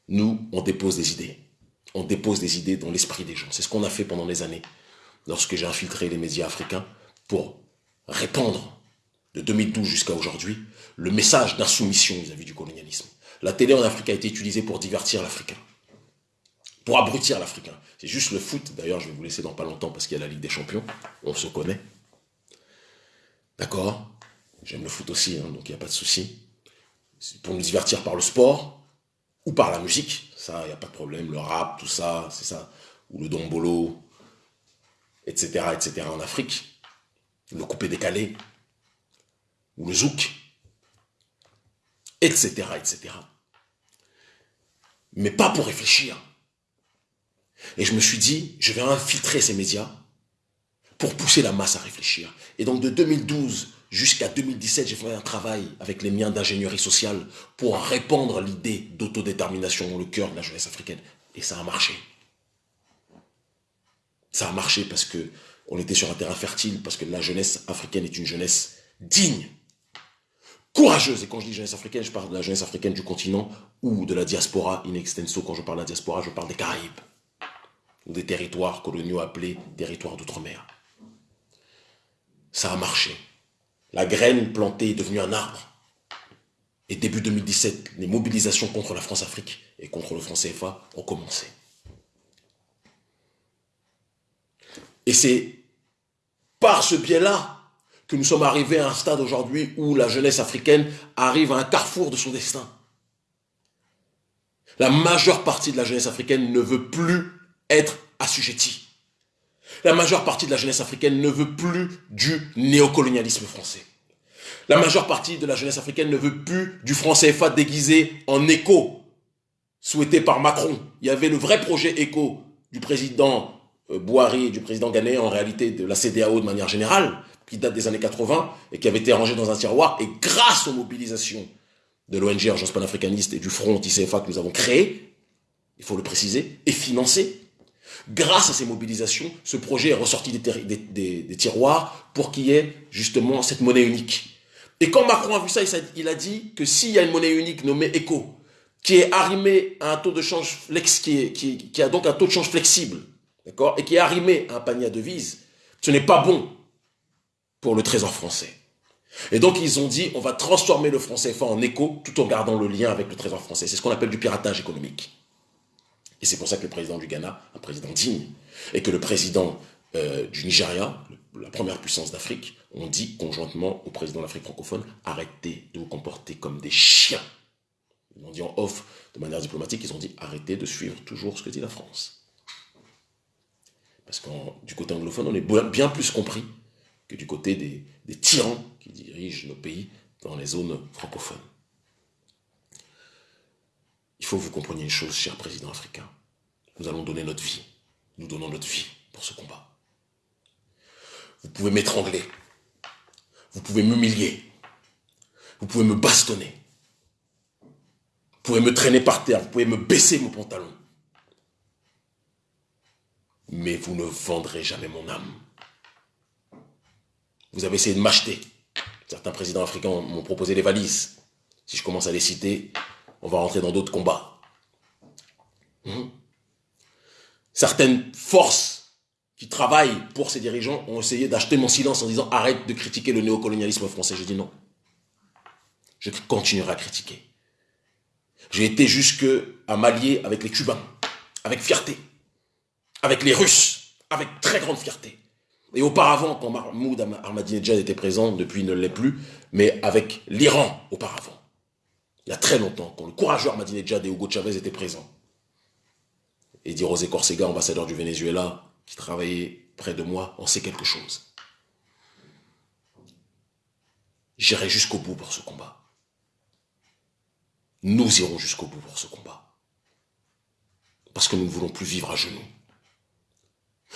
nous, on dépose des idées. On dépose des idées dans l'esprit des gens. C'est ce qu'on a fait pendant des années, lorsque j'ai infiltré les médias africains pour répandre, de 2012 jusqu'à aujourd'hui, le message d'insoumission vis-à-vis du colonialisme. La télé en Afrique a été utilisée pour divertir l'Africain, pour abrutir l'Africain. C'est juste le foot, d'ailleurs je vais vous laisser dans pas longtemps parce qu'il y a la Ligue des Champions, on se connaît. D'accord? J'aime le foot aussi, hein, donc il n'y a pas de souci. Pour nous divertir par le sport ou par la musique, ça, il n'y a pas de problème. Le rap, tout ça, c'est ça. Ou le dombolo, etc., etc. en Afrique. Le coupé décalé. Ou le zouk. Etc., etc. Mais pas pour réfléchir. Et je me suis dit, je vais infiltrer ces médias pour pousser la masse à réfléchir. Et donc de 2012 Jusqu'à 2017, j'ai fait un travail avec les miens d'ingénierie sociale pour répandre l'idée d'autodétermination dans le cœur de la jeunesse africaine. Et ça a marché. Ça a marché parce que on était sur un terrain fertile, parce que la jeunesse africaine est une jeunesse digne, courageuse. Et quand je dis jeunesse africaine, je parle de la jeunesse africaine du continent ou de la diaspora in extenso. Quand je parle de la diaspora, je parle des Caraïbes ou des territoires coloniaux appelés territoires d'outre-mer. Ça a marché. La graine plantée est devenue un arbre. Et début 2017, les mobilisations contre la France-Afrique et contre le franc CFA ont commencé. Et c'est par ce biais-là que nous sommes arrivés à un stade aujourd'hui où la jeunesse africaine arrive à un carrefour de son destin. La majeure partie de la jeunesse africaine ne veut plus être assujettie. La majeure partie de la jeunesse africaine ne veut plus du néocolonialisme français. La majeure partie de la jeunesse africaine ne veut plus du franc CFA déguisé en écho, souhaité par Macron. Il y avait le vrai projet écho du président euh, Boari et du président ghanéen, en réalité de la CDAO de manière générale, qui date des années 80 et qui avait été rangé dans un tiroir. Et grâce aux mobilisations de l'ONG Urgence panafricaniste et du Front anti-CFA que nous avons créé, il faut le préciser, et financé, Grâce à ces mobilisations, ce projet est ressorti des, tiroirs pour qu'il y ait justement cette monnaie unique. Et quand Macron a vu ça, il a dit que s'il y a une monnaie unique nommée ECO, qui est arrimée à un taux de change flex, qui, a donc un taux de change flexible, d'accord, et qui est arrimée à un panier à devises, ce n'est pas bon pour le trésor français. Et donc ils ont dit, on va transformer le franc CFA en éco tout en gardant le lien avec le trésor français. C'est ce qu'on appelle du piratage économique. Et c'est pour ça que le président du Ghana, un président digne, et que le président euh, du Nigeria, la première puissance d'Afrique, ont dit conjointement au président de l'Afrique francophone, arrêtez de vous comporter comme des chiens. Ils l'ont dit en off de manière diplomatique, ils ont dit arrêtez de suivre toujours ce que dit la France. Parce que du côté anglophone, on est bien plus compris que du côté des, des tyrans qui dirigent nos pays dans les zones francophones. Il faut que vous compreniez une chose, cher président africain. Nous allons donner notre vie. Nous donnons notre vie pour ce combat. Vous pouvez m'étrangler. Vous pouvez m'humilier. Vous pouvez me bastonner. Vous pouvez me traîner par terre. Vous pouvez me baisser mon pantalon. Mais vous ne vendrez jamais mon âme. Vous avez essayé de m'acheter. Certains présidents africains m'ont proposé des valises. Si je commence à les citer, on va rentrer dans d'autres combats. Hmm? Certaines forces qui travaillent pour ces dirigeants ont essayé d'acheter mon silence en disant arrête de critiquer le néocolonialisme français. Je dis non. Je continuerai à critiquer. J'ai été jusque à m'allier avec les Cubains, avec fierté, avec les Russes, avec très grande fierté. Et auparavant, quand Mahmoud Ahmadinejad était présent, depuis il ne l'est plus, mais avec l'Iran auparavant. Il y a très longtemps, quand le courageux Ahmadinejad et Hugo Chavez étaient présents. Et dit Rosé Corsega, ambassadeur du Venezuela, qui travaillait près de moi, on sait quelque chose. J'irai jusqu'au bout pour ce combat. Nous irons jusqu'au bout pour ce combat. Parce que nous ne voulons plus vivre à genoux.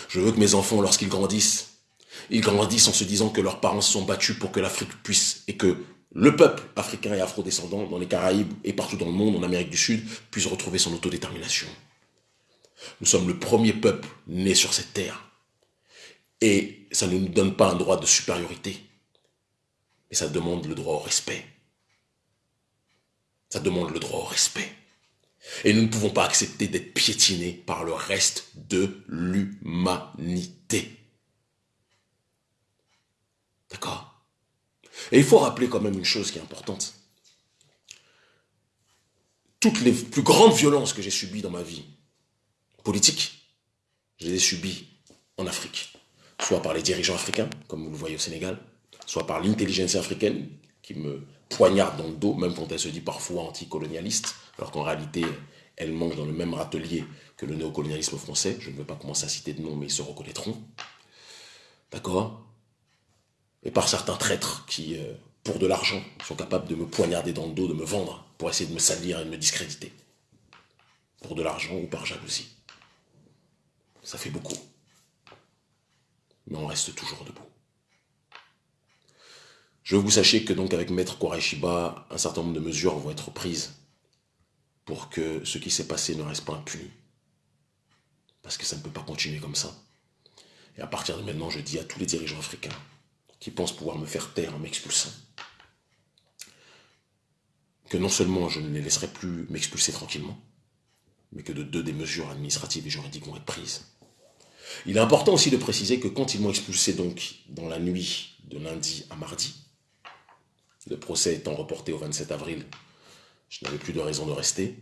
Je veux que mes enfants, lorsqu'ils grandissent, ils grandissent en se disant que leurs parents se sont battus pour que l'Afrique puisse, et que le peuple africain et afro-descendant dans les Caraïbes et partout dans le monde, en Amérique du Sud, puisse retrouver son autodétermination. Nous sommes le premier peuple né sur cette terre. Et ça ne nous donne pas un droit de supériorité, mais ça demande le droit au respect. Ça demande le droit au respect. Et nous ne pouvons pas accepter d'être piétinés par le reste de l'humanité. D'accord? Et il faut rappeler quand même une chose qui est importante. Toutes les plus grandes violences que j'ai subies dans ma vie politique, je les ai subies en Afrique. Soit par les dirigeants africains, comme vous le voyez au Sénégal, soit par l'intelligence africaine, qui me poignarde dans le dos, même quand elle se dit parfois anticolonialiste, alors qu'en réalité, elle mange dans le même râtelier que le néocolonialisme français. Je ne veux pas commencer à citer de noms, mais ils se reconnaîtront. D'accord? Et par certains traîtres qui, euh, pour de l'argent, sont capables de me poignarder dans le dos, de me vendre, pour essayer de me salir et de me discréditer. Pour de l'argent ou par jalousie. Ça fait beaucoup. Mais on reste toujours debout. Je veux que vous sachiez que donc avec Maître Koraishiba, un certain nombre de mesures vont être prises pour que ce qui s'est passé ne reste pas impuni. Parce que ça ne peut pas continuer comme ça. Et à partir de maintenant, je dis à tous les dirigeants africains qui pensent pouvoir me faire taire en m'expulsant, que non seulement je ne les laisserai plus m'expulser tranquillement, mais que de deux des mesures administratives et juridiques vont être prises. Il est important aussi de préciser que quand ils m'ont expulsé donc dans la nuit de lundi à mardi, le procès étant reporté au 27 avril, je n'avais plus de raison de rester.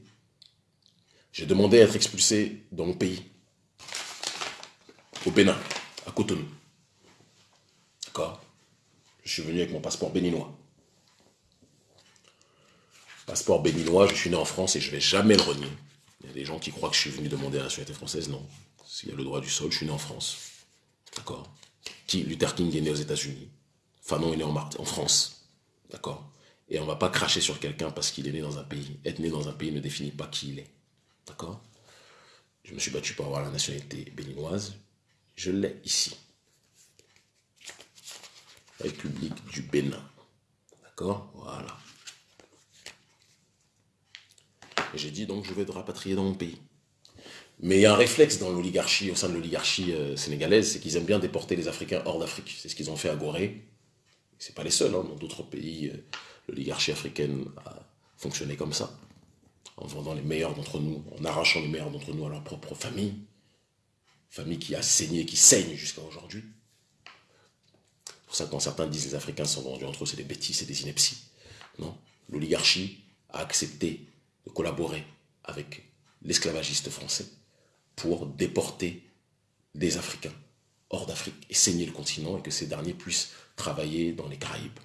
J'ai demandé à être expulsé dans mon pays, au Bénin, à Cotonou. D'accord? Je suis venu avec mon passeport béninois. Passeport béninois, je suis né en France et je ne vais jamais le renier. Il y a des gens qui croient que je suis venu demander la nationalité française. Non. S'il y a le droit du sol, je suis né en France. D'accord? Luther King est né aux États-Unis. Fanon est né en France. D'accord? Et on ne va pas cracher sur quelqu'un parce qu'il est né dans un pays. Être né dans un pays ne définit pas qui il est. D'accord? Je me suis battu pour avoir la nationalité béninoise. Je l'ai ici. République du Bénin. D'accord? Voilà. J'ai dit donc je vais te rapatrier dans mon pays. Mais il y a un réflexe dans l'oligarchie, au sein de l'oligarchie euh, sénégalaise, c'est qu'ils aiment bien déporter les Africains hors d'Afrique. C'est ce qu'ils ont fait à Gorée, c'est pas les seuls, hein. dans d'autres pays, euh, l'oligarchie africaine a fonctionné comme ça, en vendant les meilleurs d'entre nous, en arrachant les meilleurs d'entre nous à leur propre famille, famille qui a saigné, qui saigne jusqu'à aujourd'hui. pour ça, quand certains disent les Africains sont vendus entre eux, c'est des bêtises, c'est des inepties. Non, l'oligarchie a accepté de collaborer avec l'esclavagiste français pour déporter des Africains hors d'Afrique et saigner le continent et que ces derniers puissent travailler dans les Caraïbes.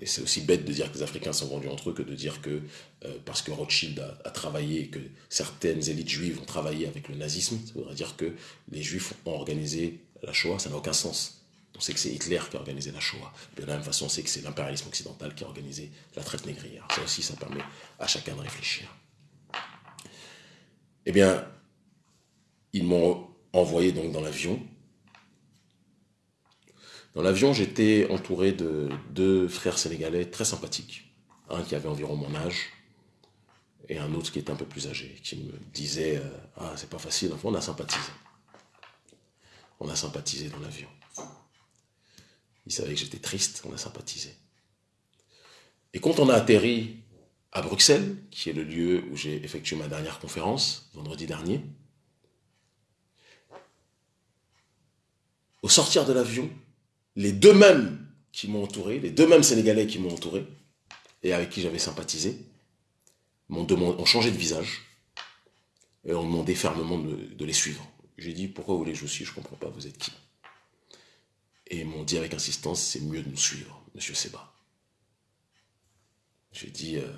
Et c'est aussi bête de dire que les Africains sont vendus entre eux que de dire que euh, parce que Rothschild a, travaillé et que certaines élites juives ont travaillé avec le nazisme, ça voudrait dire que les juifs ont organisé la Shoah, ça n'a aucun sens. On sait que c'est Hitler qui a organisé la Shoah. de la même façon, on sait que c'est l'impérialisme occidental qui a organisé la traite négrière. Ça aussi, ça permet à chacun de réfléchir. Eh bien, ils m'ont envoyé donc dans l'avion. Dans l'avion, j'étais entouré de deux frères sénégalais très sympathiques. Un qui avait environ mon âge et un autre qui était un peu plus âgé, qui me disait euh, Ah, c'est pas facile, on a sympathisé. On a sympathisé dans l'avion. Il savait que j'étais triste, on a sympathisé. Et quand on a atterri à Bruxelles, qui est le lieu où j'ai effectué ma dernière conférence, vendredi dernier, au sortir de l'avion, les deux mêmes qui m'ont entouré, les deux mêmes Sénégalais qui m'ont entouré, et avec qui j'avais sympathisé, m'ont ont changé de visage, et ont demandé fermement de, les suivre. J'ai dit, pourquoi vous voulez que je vous Je ne comprends pas, vous êtes qui? Et ils m'ont dit avec insistance, c'est mieux de nous suivre, monsieur Seba. J'ai dit, je euh,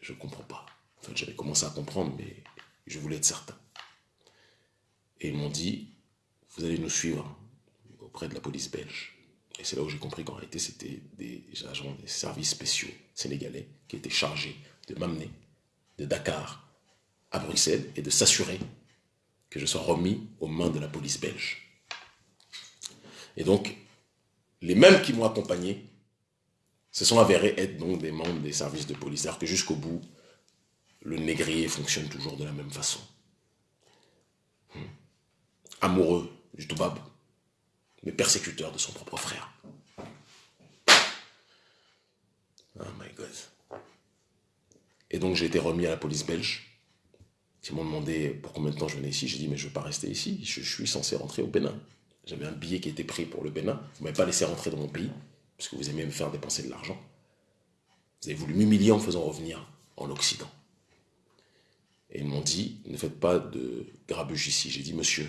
je comprends pas. Enfin, j'avais commencé à comprendre, mais je voulais être certain. Et ils m'ont dit, vous allez nous suivre auprès de la police belge. Et c'est là où j'ai compris qu'en réalité, c'était des agents des services spéciaux sénégalais qui étaient chargés de m'amener de Dakar à Bruxelles et de s'assurer que je sois remis aux mains de la police belge. Et donc, les mêmes qui m'ont accompagné se sont avérés être donc des membres des services de police. C'est-à-dire que jusqu'au bout, le négrier fonctionne toujours de la même façon. Hmm. Amoureux du Toubab, mais persécuteur de son propre frère. Oh my God. Et donc j'ai été remis à la police belge. Ils m'ont demandé pour combien de temps je venais ici. J'ai dit mais je ne veux pas rester ici. Je, suis censé rentrer au Bénin. J'avais un billet qui était pris pour le Bénin. Vous ne m'avez pas laissé rentrer dans mon pays, puisque vous aimez me faire dépenser de l'argent. Vous avez voulu m'humilier en me faisant revenir en Occident. Et ils m'ont dit, ne faites pas de grabuge ici. J'ai dit, monsieur,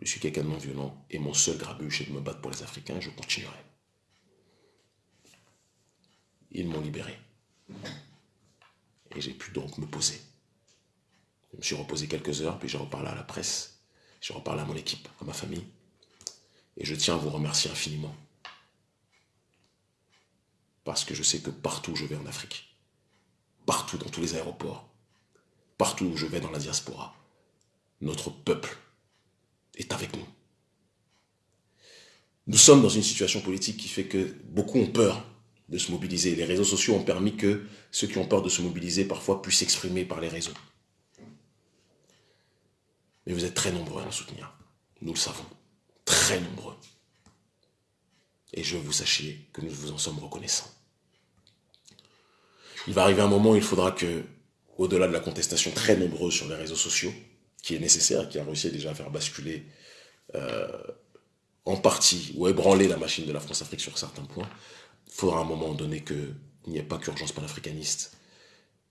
je suis quelqu'un de non violent et mon seul grabuge est de me battre pour les Africains, je continuerai. Ils m'ont libéré. Et j'ai pu donc me poser. Je me suis reposé quelques heures, puis j'ai reparlé à la presse, j'ai reparlé à mon équipe, à ma famille. Et je tiens à vous remercier infiniment. Parce que je sais que partout où je vais en Afrique, partout dans tous les aéroports, partout où je vais dans la diaspora, notre peuple est avec nous. Nous sommes dans une situation politique qui fait que beaucoup ont peur de se mobiliser. Les réseaux sociaux ont permis que ceux qui ont peur de se mobiliser parfois puissent s'exprimer par les réseaux. Mais vous êtes très nombreux à nous soutenir. Nous le savons. Très nombreux. Et je veux vous sachiez que nous vous en sommes reconnaissants. Il va arriver un moment où il faudra que, au-delà de la contestation très nombreuse sur les réseaux sociaux, qui est nécessaire, qui a réussi déjà à faire basculer euh, en partie ou ébranler la machine de la France-Afrique sur certains points, il faudra à un moment donné qu'il n'y ait pas qu'urgence panafricaniste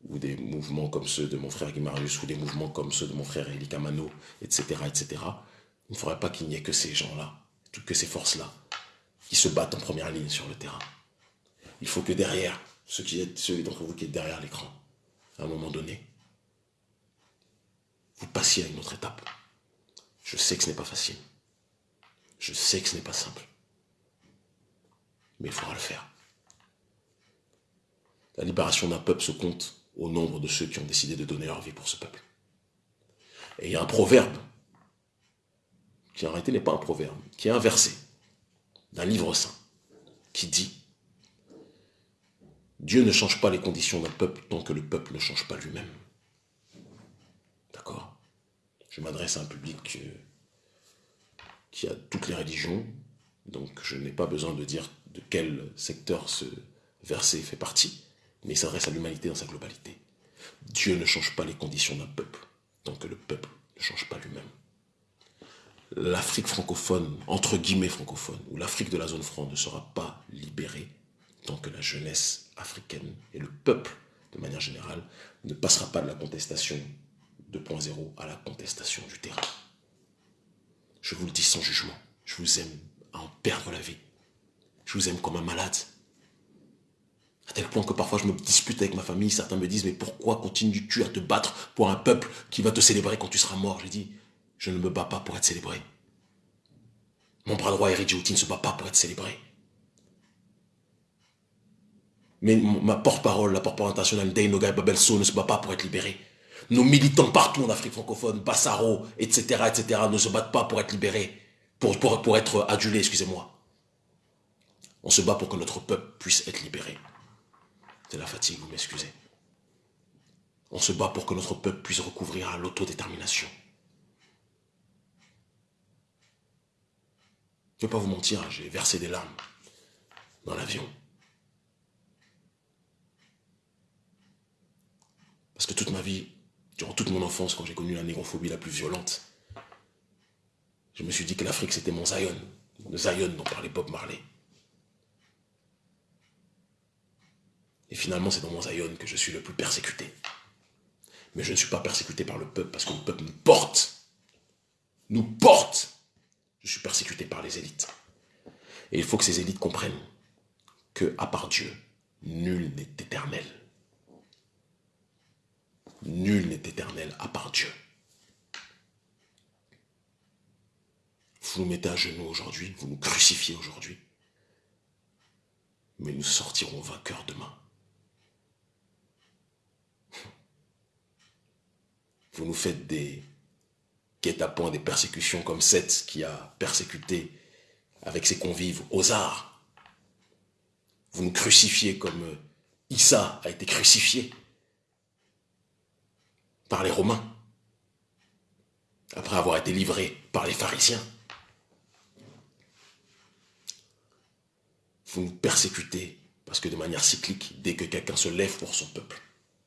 ou des mouvements comme ceux de mon frère Guimarius ou des mouvements comme ceux de mon frère Elie Kamano, etc., etc. Il ne faudrait pas qu'il n'y ait que ces gens-là, que ces forces-là, qui se battent en première ligne sur le terrain. Il faut que derrière, ceux d'entre vous qui êtes derrière l'écran, à un moment donné, vous passiez à une autre étape. Je sais que ce n'est pas facile. Je sais que ce n'est pas simple. Mais il faudra le faire. La libération d'un peuple se compte au nombre de ceux qui ont décidé de donner leur vie pour ce peuple. Et il y a un proverbe, qui en réalité n'est pas un proverbe, qui est un verset d'un livre saint, qui dit Dieu ne change pas les conditions d'un peuple tant que le peuple ne change pas lui-même. Je m'adresse à un public euh, qui a toutes les religions, donc je n'ai pas besoin de dire de quel secteur ce verset fait partie, mais il s'adresse à l'humanité dans sa globalité. Dieu ne change pas les conditions d'un peuple, tant que le peuple ne change pas lui-même. L'Afrique francophone, entre guillemets francophone, ou l'Afrique de la zone franc ne sera pas libérée tant que la jeunesse africaine et le peuple, de manière générale, ne passera pas de la contestation 2.0 à la contestation du terrain. Je vous le dis sans jugement, je vous aime à en perdre la vie. Je vous aime comme un malade. À tel point que parfois je me dispute avec ma famille, certains me disent, mais pourquoi continues-tu à te battre pour un peuple qui va te célébrer quand tu seras mort? J'ai dit, je ne me bats pas pour être célébré. Mon bras droit, Eric ne se bat pas pour être célébré. Mais ma porte-parole, la porte-parole internationale, Dainoga Babelso, ne se bat pas pour être libéré. Nos militants partout en Afrique francophone, Bassaro, etc., etc., ne se battent pas pour être libérés, pour, pour, être adulés, excusez-moi. On se bat pour que notre peuple puisse être libéré. C'est la fatigue, vous m'excusez. On se bat pour que notre peuple puisse recouvrir à l'autodétermination. Je ne vais pas vous mentir, hein, j'ai versé des larmes dans l'avion. Parce que toute ma vie, durant toute mon enfance, quand j'ai connu la négrophobie la plus violente, je me suis dit que l'Afrique c'était mon Zion, le Zion dont parlait Bob Marley. Et finalement, c'est dans mon Zion que je suis le plus persécuté. Mais je ne suis pas persécuté par le peuple parce que le peuple nous porte. Nous porte. Je suis persécuté par les élites. Et il faut que ces élites comprennent que, à part Dieu, nul n'est éternel. Nul n'est éternel à part Dieu. Vous nous mettez à genoux aujourd'hui, vous nous crucifiez aujourd'hui, mais nous sortirons vainqueurs demain. Vous nous faites des guet-apens, des persécutions comme Seth qui a persécuté avec ses convives arts. Vous nous crucifiez comme Issa a été crucifié par les Romains, après avoir été livré par les pharisiens. Vous nous persécutez parce que de manière cyclique, dès que quelqu'un se lève pour son peuple,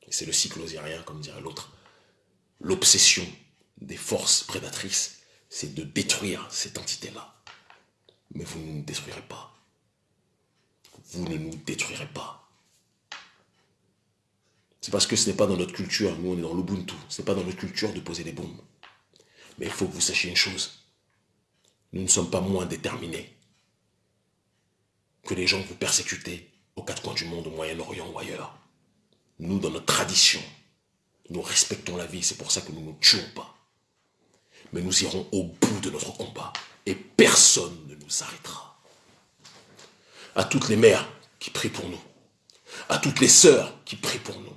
c'est le cycle osirien, comme dirait l'autre, l'obsession des forces prédatrices, c'est de détruire cette entité-là. Mais vous ne nous détruirez pas. Vous ne nous détruirez pas. C'est parce que ce n'est pas dans notre culture, nous on est dans l'Ubuntu, ce n'est pas dans notre culture de poser des bombes. Mais il faut que vous sachiez une chose, nous ne sommes pas moins déterminés que les gens que vous persécutez aux quatre coins du monde, au Moyen-Orient ou ailleurs. Nous, dans notre tradition, nous respectons la vie, c'est pour ça que nous ne nous tuons pas. Mais nous irons au bout de notre combat et personne ne nous arrêtera. À toutes les mères qui prient pour nous, à toutes les sœurs qui prient pour nous,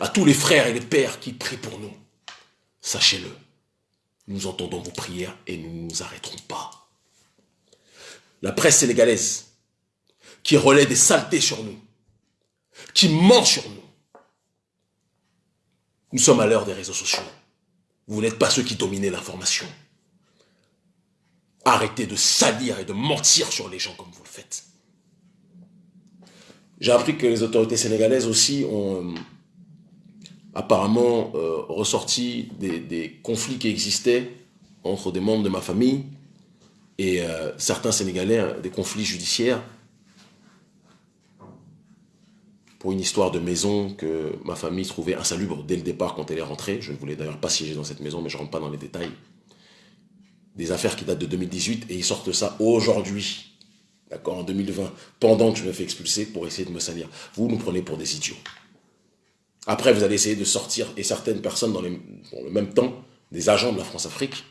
à tous les frères et les pères qui prient pour nous, sachez-le, nous entendons vos prières et nous ne nous arrêterons pas. La presse sénégalaise qui relaie des saletés sur nous, qui ment sur nous, nous sommes à l'heure des réseaux sociaux. Vous n'êtes pas ceux qui dominez l'information. Arrêtez de salir et de mentir sur les gens comme vous le faites. J'ai appris que les autorités sénégalaises aussi ont euh, apparemment euh, ressorti des, conflits qui existaient entre des membres de ma famille et euh, certains Sénégalais, des conflits judiciaires pour une histoire de maison que ma famille trouvait insalubre dès le départ quand elle est rentrée. Je ne voulais d'ailleurs pas siéger dans cette maison, mais je ne rentre pas dans les détails. Des affaires qui datent de 2018 et ils sortent ça aujourd'hui, d'accord, en 2020, pendant que je me fais expulser pour essayer de me salir. Vous nous prenez pour des idiots. Après, vous allez essayer de sortir, et certaines personnes dans, le même temps, des agents de la France-Afrique,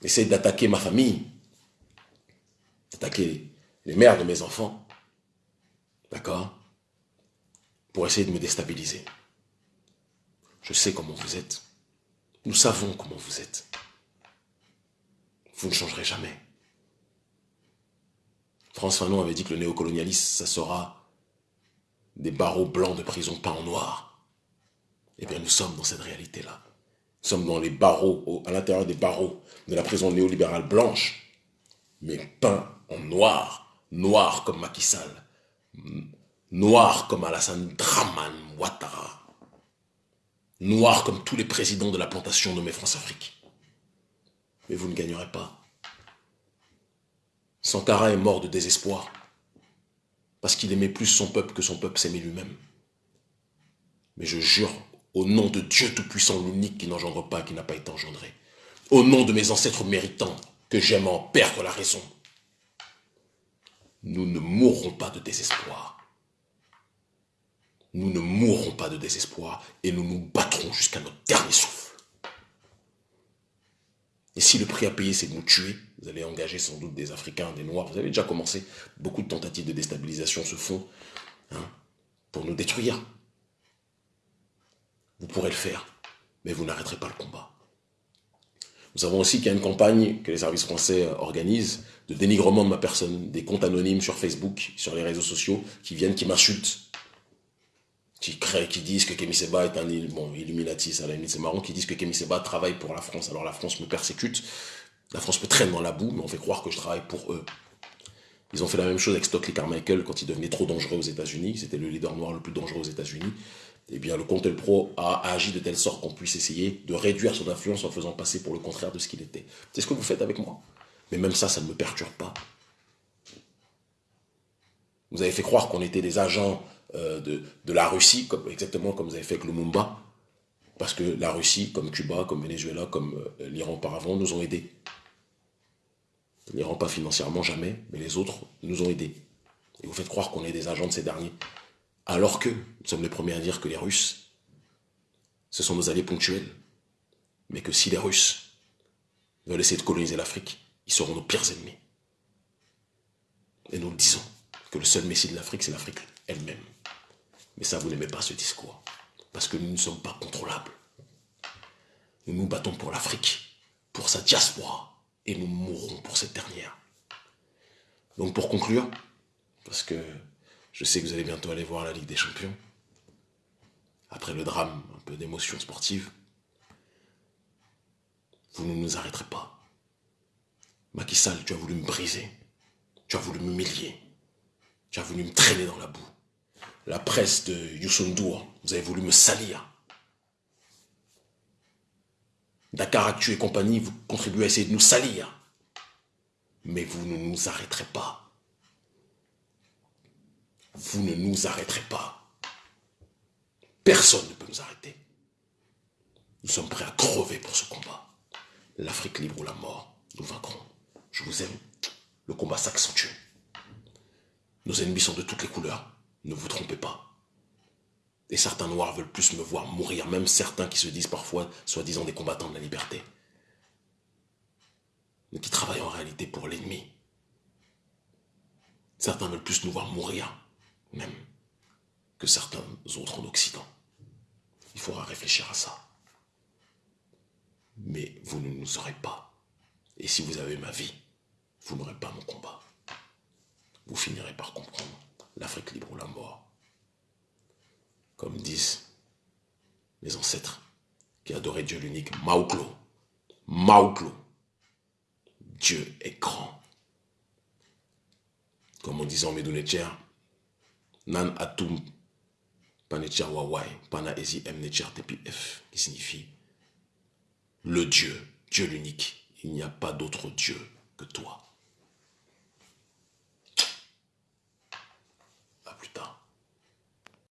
essayer d'attaquer ma famille, d'attaquer les mères de mes enfants, d'accord? Pour essayer de me déstabiliser. Je sais comment vous êtes. Nous savons comment vous êtes. Vous ne changerez jamais. François Fanon avait dit que le néocolonialisme, ça sera des barreaux blancs de prison peints en noir. Eh bien, nous sommes dans cette réalité-là. Nous sommes dans les barreaux, à l'intérieur des barreaux de la prison néolibérale blanche, mais peints en noir, noir comme Macky Sall, Noir comme Alassane Draman Ouattara. Noir comme tous les présidents de la plantation nommée France-Afrique. Mais vous ne gagnerez pas. Sankara est mort de désespoir. Parce qu'il aimait plus son peuple que son peuple s'aimait lui-même. Mais je jure, au nom de Dieu Tout-Puissant, l'unique qui n'engendre pas, qui n'a pas été engendré, au nom de mes ancêtres méritants, que j'aime en perdre la raison, nous ne mourrons pas de désespoir nous ne mourrons pas de désespoir et nous nous battrons jusqu'à notre dernier souffle. Et si le prix à payer, c'est de nous tuer, vous allez engager sans doute des Africains, des Noirs, vous avez déjà commencé, beaucoup de tentatives de déstabilisation se font hein, pour nous détruire. Vous pourrez le faire, mais vous n'arrêterez pas le combat. Nous savons aussi qu'il y a une campagne que les services français organisent de dénigrement de ma personne, des comptes anonymes sur Facebook, sur les réseaux sociaux, qui viennent, qui m'insultent, qui créent, qui disent que Kémy Seba est un bon, Illuminati, ça la c'est marrant, qui disent que Kémy Seba travaille pour la France. Alors la France me persécute, la France me traîne dans la boue, mais on fait croire que je travaille pour eux. Ils ont fait la même chose avec Stockley Carmichael quand il devenait trop dangereux aux États-Unis. C'était le leader noir le plus dangereux aux États-Unis. Eh bien, le Contel Pro a agi de telle sorte qu'on puisse essayer de réduire son influence en faisant passer pour le contraire de ce qu'il était. C'est ce que vous faites avec moi. Mais même ça, ça ne me perturbe pas. Vous avez fait croire qu'on était des agents euh, de, la Russie, exactement comme vous avez fait avec le Mumba, parce que la Russie, comme Cuba, comme Venezuela, comme euh, l'Iran auparavant, nous ont aidés. rend pas financièrement jamais, mais les autres nous ont aidés. Et vous faites croire qu'on est des agents de ces derniers. Alors que nous sommes les premiers à dire que les Russes, ce sont nos alliés ponctuels. Mais que si les Russes veulent essayer de coloniser l'Afrique, ils seront nos pires ennemis. Et nous le disons, que le seul messie de l'Afrique, c'est l'Afrique elle-même. Mais ça, vous n'aimez pas ce discours. Parce que nous ne sommes pas contrôlables. Nous nous battons pour l'Afrique, pour sa diaspora, et nous mourrons pour cette dernière. Donc pour conclure, parce que je sais que vous allez bientôt aller voir la Ligue des Champions, après le drame, un peu d'émotion sportive, vous ne nous arrêterez pas. Macky Sall, tu as voulu me briser, tu as voulu m'humilier, tu as voulu me traîner dans la boue. La presse de Youssou vous avez voulu me salir. Dakar Actu et compagnie, vous contribuez à essayer de nous salir. Mais vous ne nous arrêterez pas. Vous ne nous arrêterez pas. Personne ne peut nous arrêter. Nous sommes prêts à crever pour ce combat. L'Afrique libre ou la mort, nous vaincrons. Je vous aime. Le combat s'accentue. Nos ennemis sont de toutes les couleurs. Ne vous trompez pas. Et certains noirs veulent plus me voir mourir, même certains qui se disent parfois, soi-disant, des combattants de la liberté. Mais qui travaillent en réalité pour l'ennemi. Certains veulent plus nous voir mourir, même, que certains autres en Occident. Il faudra réfléchir à ça. Mais vous ne nous aurez pas. Et si vous avez ma vie, vous n'aurez pas mon combat. Vous finirez par comprendre l'Afrique libre ou la mort. Comme disent mes ancêtres qui adoraient Dieu l'unique, Maouklo. Maouklo. Dieu est grand. Comme on disait en Medunetcher, Nan Atum Panetcher Wawai, Pana Ezi M TPF, qui signifie le Dieu, Dieu l'unique. Il n'y a pas d'autre Dieu que toi.